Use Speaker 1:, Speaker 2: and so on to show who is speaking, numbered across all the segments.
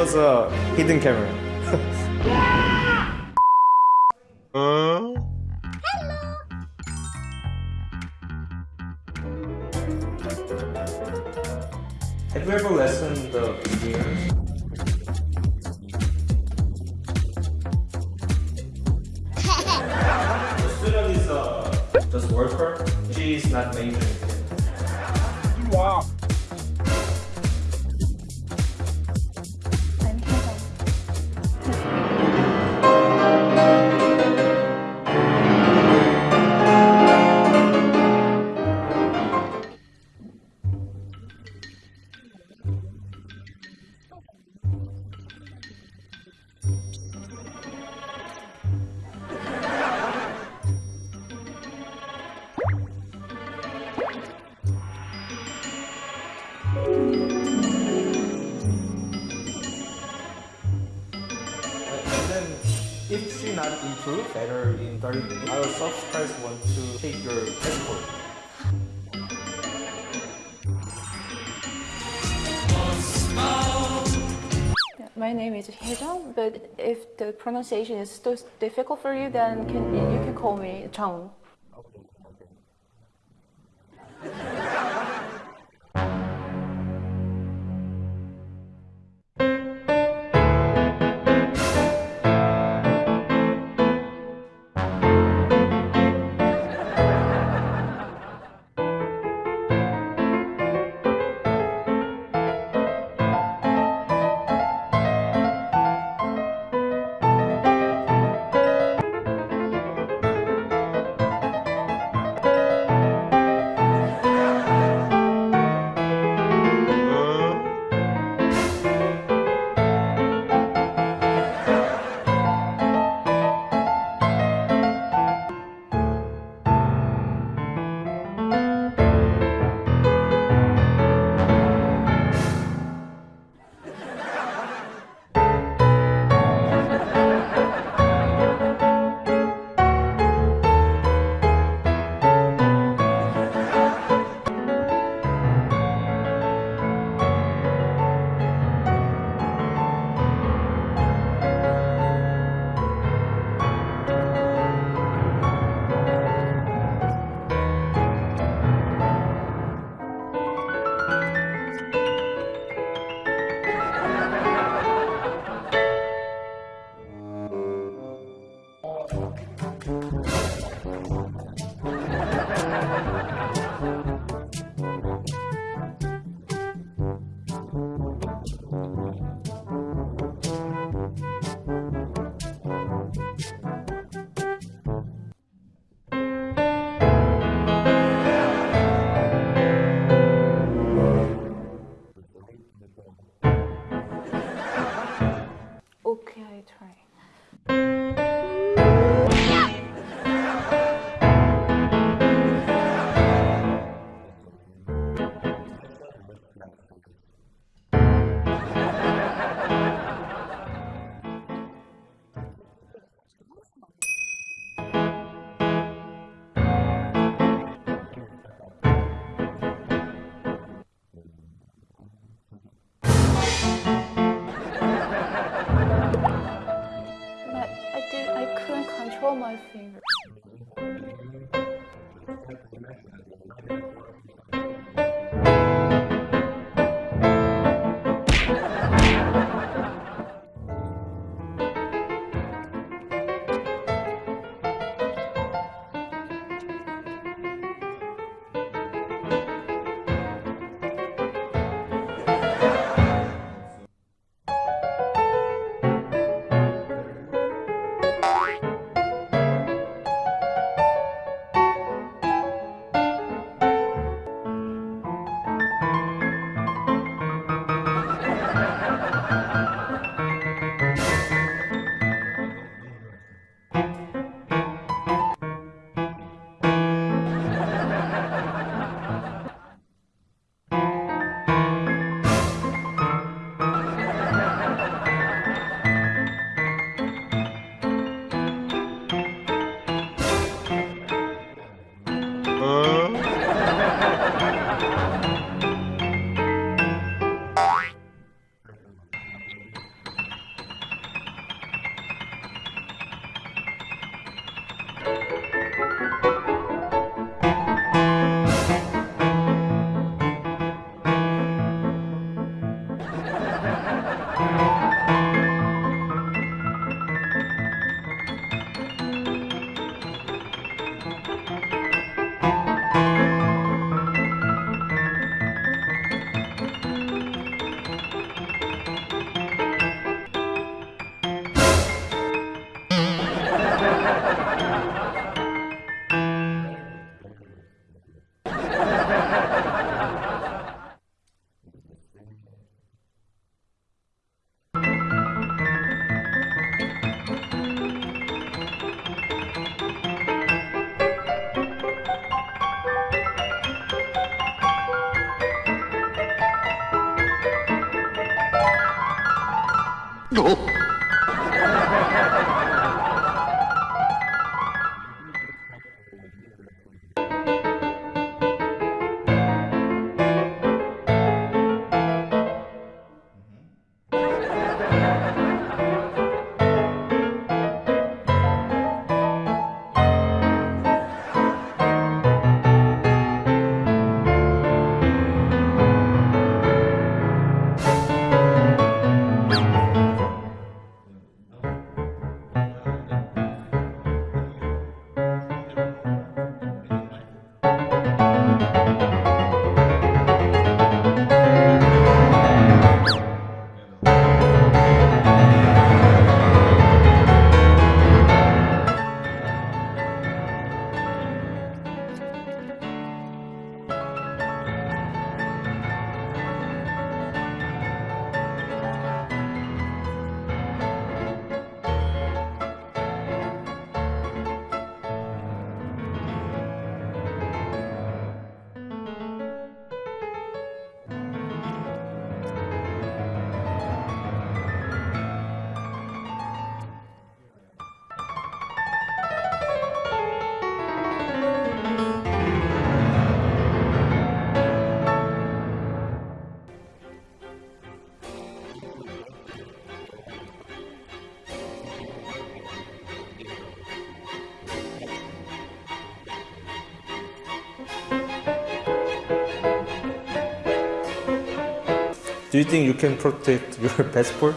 Speaker 1: was a hidden camera. Have you ever listened the beginners? the student is uh, just worker. She is not majoring.
Speaker 2: Wow.
Speaker 1: Improve better in 30 minutes, our subscribers want to take your passport.
Speaker 3: My name is Haejung, but if the pronunciation is still difficult for you, then can, you can call me Chung. Oh.
Speaker 1: Do you think you can protect your passport?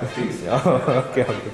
Speaker 4: I think so.
Speaker 1: Okay, okay.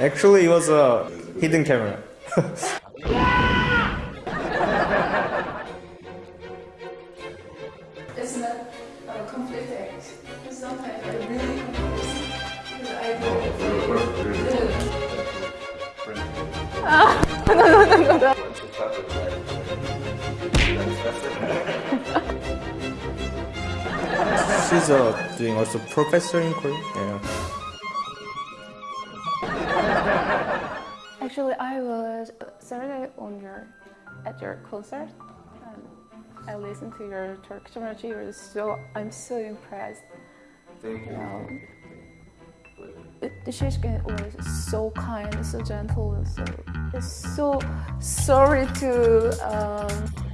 Speaker 1: Actually, it was a hidden camera.
Speaker 3: It's not a complete act. Sometimes I really confused. Because I
Speaker 1: She's uh, doing also professor in Korea. Yeah.
Speaker 3: Actually, I was Saturday on your at your concert. And I listened to your Turkish. It was so I'm so impressed.
Speaker 4: Thank you.
Speaker 3: It- the Shishkin was so kind, so gentle, and so it's so sorry to um,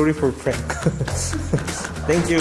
Speaker 1: Sorry for prank. Thank you.